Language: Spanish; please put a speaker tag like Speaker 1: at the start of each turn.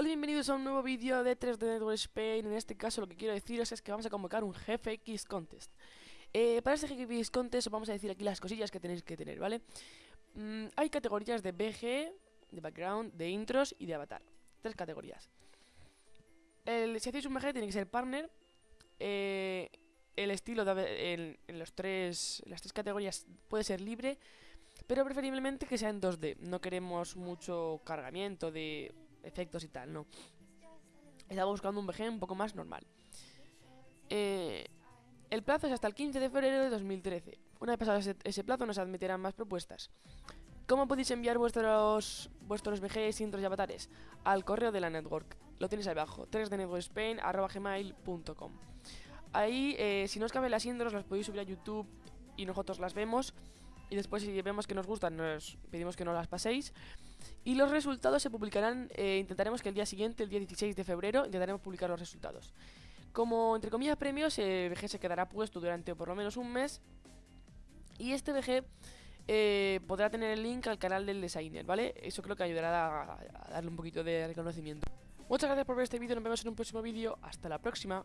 Speaker 1: Hola y bienvenidos a un nuevo vídeo de 3D Network Spain. En este caso lo que quiero deciros es que vamos a convocar un GFX Contest. Eh, para este GFX Contest os vamos a decir aquí las cosillas que tenéis que tener, ¿vale? Mm, hay categorías de BG, de background, de intros y de avatar. Tres categorías. El, si hacéis un BG tiene que ser partner. Eh, el estilo en, los tres, las tres categorías puede ser libre, pero preferiblemente que sea en 2D. No queremos mucho cargamiento de efectos y tal, no. Estaba buscando un VG un poco más normal. Eh, el plazo es hasta el 15 de febrero de 2013. Una vez pasado ese, plazo nos admitirán más propuestas. ¿Cómo podéis enviar vuestros, vuestros VGs, intros y avatares? Al correo de la network. Lo tenéis ahí abajo, 3dnetworkspain.gmail.com Ahí, eh, si no os caben las intros, las podéis subir a YouTube y nosotros las vemos. Y después, si vemos que nos gustan, nos pedimos que no las paséis. Y los resultados se publicarán, eh, intentaremos que el día siguiente, el día 16 de febrero, intentaremos publicar los resultados. Como, entre comillas, premios, el VG se quedará puesto durante por lo menos un mes. Y este VG eh, podrá tener el link al canal del designer, ¿vale? Eso creo que ayudará a, a darle un poquito de reconocimiento. Muchas gracias por ver este vídeo, nos vemos en un próximo vídeo. Hasta la próxima.